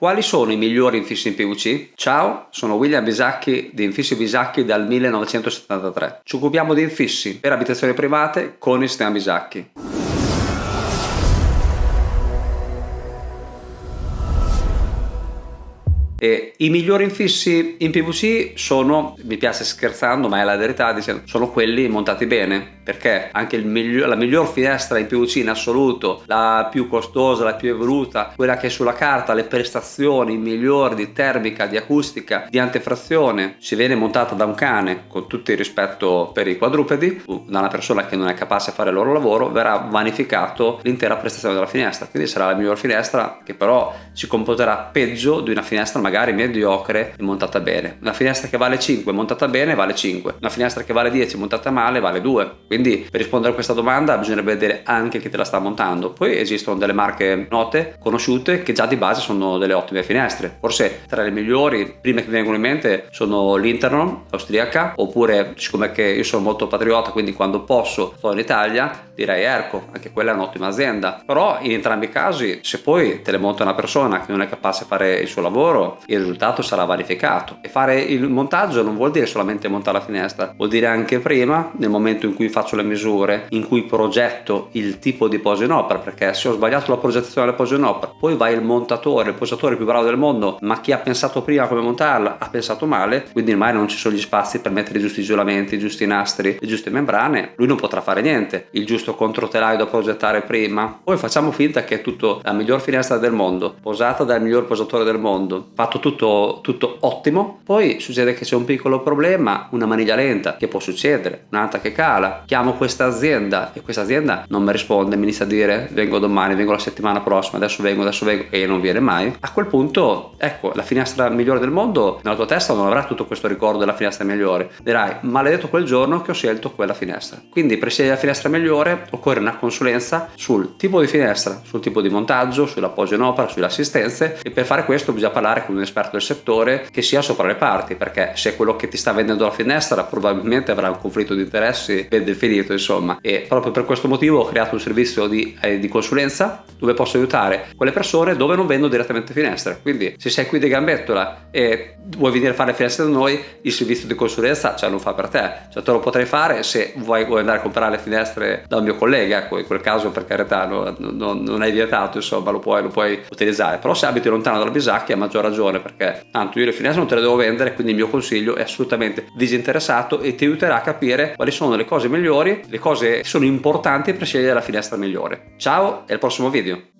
Quali sono i migliori infissi in PVC? Ciao, sono William Bisacchi di Infissi Bisacchi dal 1973. Ci occupiamo di infissi per abitazioni private con il sistema Bisacchi. E I migliori infissi in PVC sono, mi piace scherzando ma è la verità, sono quelli montati bene perché anche miglior, la miglior finestra in PVC in assoluto, la più costosa, la più evoluta, quella che sulla carta le prestazioni migliori di termica, di acustica, di antefrazione, si viene montata da un cane con tutto il rispetto per i quadrupedi, da una persona che non è capace a fare il loro lavoro, verrà vanificato l'intera prestazione della finestra, quindi sarà la miglior finestra che però si comporterà peggio di una finestra magari magari mediocre e montata bene. Una finestra che vale 5 montata bene vale 5, una finestra che vale 10 montata male vale 2. Quindi per rispondere a questa domanda bisognerebbe vedere anche chi te la sta montando. Poi esistono delle marche note, conosciute, che già di base sono delle ottime finestre. Forse tra le migliori, prime che mi vengono in mente, sono l'Internon austriaca, oppure siccome che io sono molto patriota, quindi quando posso sto in Italia, direi Erco, anche quella è un'ottima azienda. Però in entrambi i casi, se poi te le monta una persona che non è capace di fare il suo lavoro, il risultato sarà verificato. E fare il montaggio non vuol dire solamente montare la finestra, vuol dire anche prima, nel momento in cui faccio le misure, in cui progetto il tipo di posa in opera, perché se ho sbagliato la progettazione della posa in opera, poi va il montatore, il posatore più bravo del mondo, ma chi ha pensato prima come montarla ha pensato male, quindi ormai non ci sono gli spazi per mettere i giusti isolamenti, i giusti nastri, le giuste membrane, lui non potrà fare niente. Il giusto controtelaio da progettare prima, poi facciamo finta che è tutto la miglior finestra del mondo, posata dal miglior posatore del mondo, fatto tutto, tutto ottimo, poi succede che c'è un piccolo problema, una maniglia lenta che può succedere, un'altra che cala, chiamo questa azienda e questa azienda non mi risponde, mi inizia a dire vengo domani, vengo la settimana prossima, adesso vengo, adesso vengo e non viene mai, a quel punto ecco la finestra migliore del mondo nella tua testa non avrà tutto questo ricordo della finestra migliore, dirai maledetto quel giorno che ho scelto quella finestra, quindi per scegliere la finestra migliore occorre una consulenza sul tipo di finestra, sul tipo di montaggio, sull'appoggio in opera, sulle assistenze e per fare questo bisogna parlare con un esperto del settore che sia sopra le parti perché se quello che ti sta vendendo la finestra probabilmente avrà un conflitto di interessi ben definito insomma. E proprio per questo motivo ho creato un servizio di, eh, di consulenza dove posso aiutare quelle persone dove non vendo direttamente finestre. Quindi se sei qui di Gambettola e vuoi venire a fare le finestre da noi il servizio di consulenza ce lo fa per te. Cioè te lo potrei fare se vuoi, vuoi andare a comprare le finestre da un mio collega ecco in quel caso per carità no, no, non è vietato insomma lo puoi, lo puoi utilizzare. Però se abiti lontano dalla Bisacchi a maggior ragione perché tanto io le finestre non te le devo vendere quindi il mio consiglio è assolutamente disinteressato e ti aiuterà a capire quali sono le cose migliori le cose che sono importanti per scegliere la finestra migliore. Ciao e al prossimo video